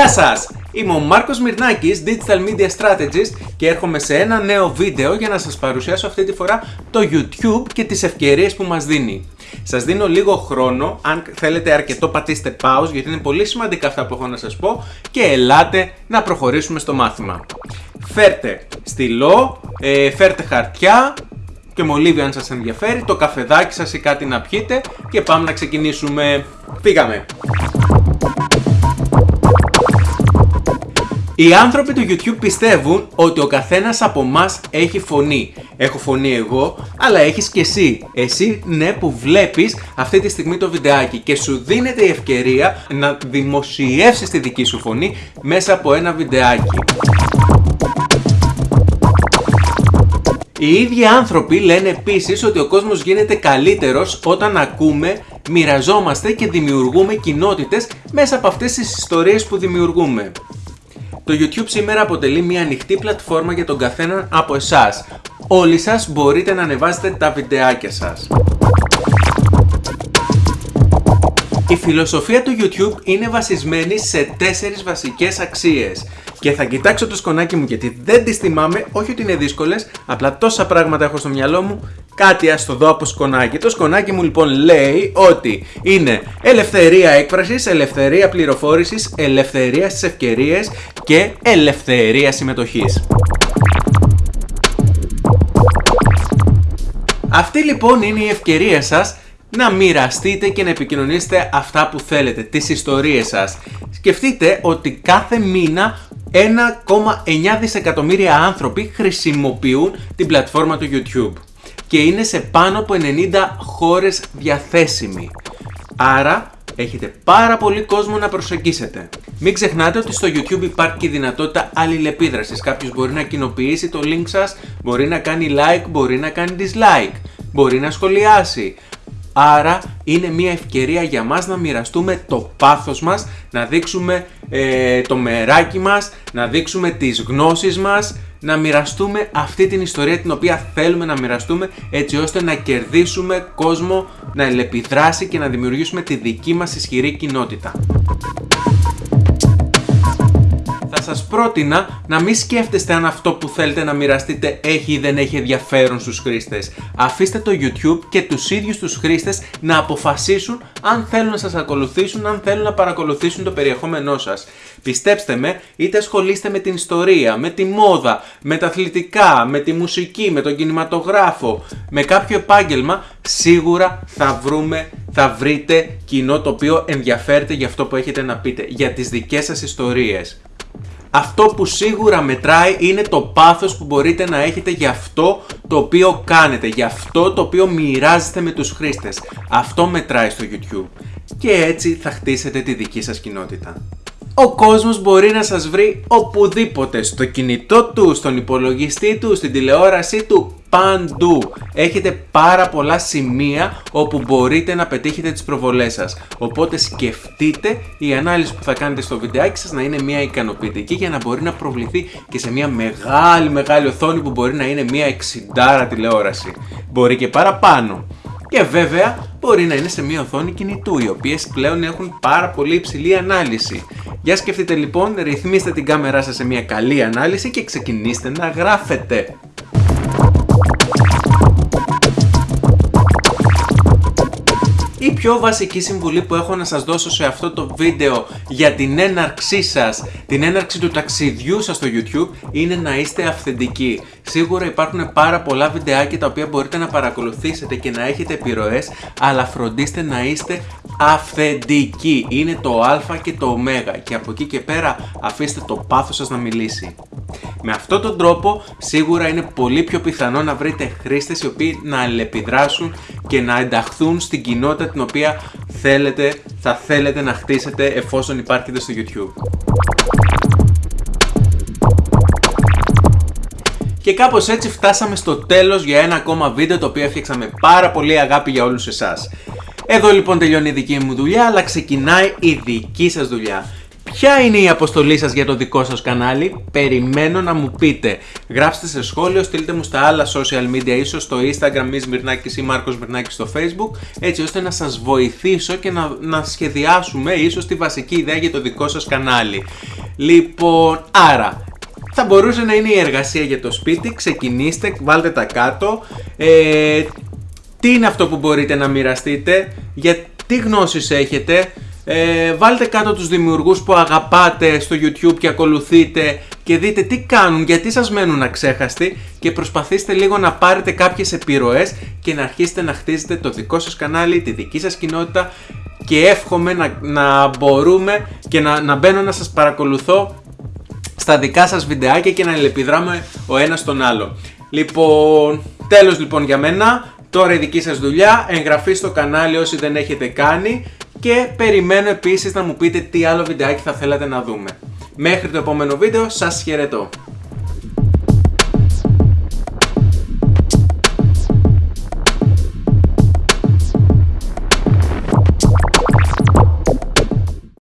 Γεια σας! Είμαι ο Μάρκος Μυρνάκης, Digital Media Strategist και έρχομαι σε ένα νέο βίντεο για να σας παρουσιάσω αυτή τη φορά το YouTube και τις ευκαιρίες που μας δίνει. Σας δίνω λίγο χρόνο, αν θέλετε αρκετό πατήστε pause γιατί είναι πολύ σημαντικά αυτά που έχω να σας πω και ελάτε να προχωρήσουμε στο μάθημα. Φέρτε στυλό, ε, φέρτε χαρτιά, και μολύβι αν σας ενδιαφέρει, το καφεδάκι σας ή κάτι να πιείτε και πάμε να ξεκινήσουμε. Φύγαμε! Οι άνθρωποι του YouTube πιστεύουν ότι ο καθένας από μας έχει φωνή. Έχω φωνή εγώ, αλλά έχεις και εσύ. Εσύ ναι που βλέπεις αυτή τη στιγμή το βιντεάκι και σου δίνεται η ευκαιρία να δημοσιεύσεις τη δική σου φωνή μέσα από ένα βιντεάκι. Οι ίδιοι άνθρωποι λένε επίσης ότι ο κόσμος γίνεται καλύτερος όταν ακούμε, μοιραζόμαστε και δημιουργούμε κοινότητες μέσα από αυτές τις ιστορίες που δημιουργούμε. Το YouTube σήμερα αποτελεί μια ανοιχτή πλατφόρμα για τον καθέναν από εσάς. Όλοι σας μπορείτε να ανεβάσετε τα βιντεάκια σας. Η φιλοσοφία του YouTube είναι βασισμένη σε τέσσερις βασικές αξίες και θα κοιτάξω το σκονάκι μου γιατί δεν τις θυμάμαι, όχι ότι είναι δύσκολες, απλά τόσα πράγματα έχω στο μυαλό μου, κάτι ας το δω από σκονάκι. Το σκονάκι μου λοιπόν λέει ότι είναι ελευθερία έκφρασης, ελευθερία πληροφόρησης, ελευθερία στις ευκαιρίες και ελευθερία συμμετοχής. Αυτή λοιπόν είναι η ευκαιρία σας να μοιραστείτε και να επικοινωνήσετε αυτά που θέλετε, τις ιστορίες σας. Σκεφτείτε ότι κάθε μήνα 1,9 δισεκατομμύρια άνθρωποι χρησιμοποιούν την πλατφόρμα του YouTube και είναι σε πάνω από 90 χώρες διαθέσιμη. Άρα έχετε πάρα πολύ κόσμο να προσεγγίσετε. Μην ξεχνάτε ότι στο YouTube υπάρχει και η δυνατότητα αλληλεπίδρασης. Κάποιος μπορεί να κοινοποιήσει το link σας, μπορεί να κάνει like, μπορεί να κάνει dislike, μπορεί να σχολιάσει. Άρα είναι μια ευκαιρία για μας να μοιραστούμε το πάθος μας, να δείξουμε ε, το μεράκι μας, να δείξουμε τις γνώσεις μας, να μοιραστούμε αυτή την ιστορία την οποία θέλουμε να μοιραστούμε έτσι ώστε να κερδίσουμε κόσμο, να ελεπιδράσει και να δημιουργήσουμε τη δική μας ισχυρή κοινότητα σας πρότεινα να μην σκέφτεστε αν αυτό που θέλετε να μοιραστείτε έχει ή δεν έχει ενδιαφέρον στους χρήστες. Αφήστε το YouTube και τους ίδιους τους χρήστες να αποφασίσουν αν θέλουν να σας ακολουθήσουν, αν θέλουν να παρακολουθήσουν το περιεχόμενό σας. Πιστέψτε με, είτε ασχολείστε με την ιστορία, με τη μόδα, με τα αθλητικά, με τη μουσική, με τον κινηματογράφο, με κάποιο επάγγελμα, σίγουρα θα βρούμε θα βρείτε κοινό το οποίο ενδιαφέρεται για αυτό που έχετε να πείτε, για τις δικές σας ιστορίες αυτό που σίγουρα μετράει είναι το πάθος που μπορείτε να έχετε για αυτό το οποίο κάνετε, για αυτό το οποίο μοιράζεστε με τους χρήστες. Αυτό μετράει στο YouTube. Και έτσι θα χτίσετε τη δική σας κοινότητα. Ο κόσμος μπορεί να σας βρει οπουδήποτε, στο κινητό του, στον υπολογιστή του, στην τηλεόρασή του, παντού. Έχετε πάρα πολλά σημεία όπου μπορείτε να πετύχετε τις προβολές σας. Οπότε σκεφτείτε η ανάλυση που θα κάνετε στο βιντεάκι σας να είναι μια ικανοποιητική για να μπορεί να προβληθεί και σε μια μεγάλη μεγάλη οθόνη που μπορεί να είναι μια 60 τηλεόραση. Μπορεί και παραπάνω. Και βέβαια μπορεί να είναι σε μια οθόνη κινητού, οι οποίες πλέον έχουν πάρα πολύ υψηλή ανάλυση. Για σκεφτείτε λοιπόν, ρυθμίστε την κάμερά σας σε μια καλή ανάλυση και ξεκινήστε να γράφετε. Πιο βασική συμβουλή που έχω να σας δώσω σε αυτό το βίντεο για την έναρξή σας, την έναρξη του ταξιδιού σας στο YouTube είναι να είστε αυθεντικοί. Σίγουρα υπάρχουν πάρα πολλά βιντεάκια τα οποία μπορείτε να παρακολουθήσετε και να έχετε επιρροές, αλλά φροντίστε να είστε αυθεντικοί. Είναι το α και το ω και από εκεί και πέρα αφήστε το πάθος σας να μιλήσει. Με αυτόν τον τρόπο σίγουρα είναι πολύ πιο πιθανό να βρείτε χρήστες οι οποίοι να αλληλεπιδράσουν και να ενταχθούν στην κοινότητα την οποία θέλετε, θα θέλετε να χτίσετε εφόσον υπάρχετε στο YouTube. Και κάπως έτσι φτάσαμε στο τέλος για ένα ακόμα βίντεο το οποίο έφτιαξα πάρα πολύ αγάπη για όλους εσάς. Εδώ λοιπόν τελειώνει η δική μου δουλειά αλλά ξεκινάει η δική σας δουλειά. Ποια είναι η αποστολή σας για το δικό σας κανάλι, περιμένω να μου πείτε. Γράψτε σε σχόλιο, στείλτε μου στα άλλα social media, ίσως στο Instagram, Μης Μυρνάκης ή Μάρκος Μυρνάκης στο Facebook, έτσι ώστε να σας βοηθήσω και να, να σχεδιάσουμε ίσως τη βασική ιδέα για το δικό σας κανάλι. Λοιπόν, άρα, θα μπορούσε να είναι η εργασία για το σπίτι, ξεκινήστε, βάλτε τα κάτω. Ε, τι είναι αυτό που μπορείτε να μοιραστείτε, για τι γνώσεις έχετε, ε, βάλτε κάτω τους δημιουργούς που αγαπάτε στο YouTube και ακολουθείτε και δείτε τι κάνουν, γιατί σας μένουν αξέχαστοι και προσπαθήστε λίγο να πάρετε κάποιες επιρροές και να αρχίσετε να χτίζετε το δικό σας κανάλι, τη δική σας κοινότητα και εύχομαι να, να μπορούμε και να, να μπαίνω να σας παρακολουθώ στα δικά σας βιντεάκια και να ελεπιδράμε ο ένας τον άλλο. Λοιπόν, τέλος λοιπόν για μένα, τώρα η δική σας δουλειά, εγγραφή στο κανάλι όσοι δεν έχετε κάνει και περιμένω επίσης να μου πείτε τι άλλο βιντεάκι θα θέλατε να δούμε. Μέχρι το επόμενο βίντεο, σας χαιρετώ.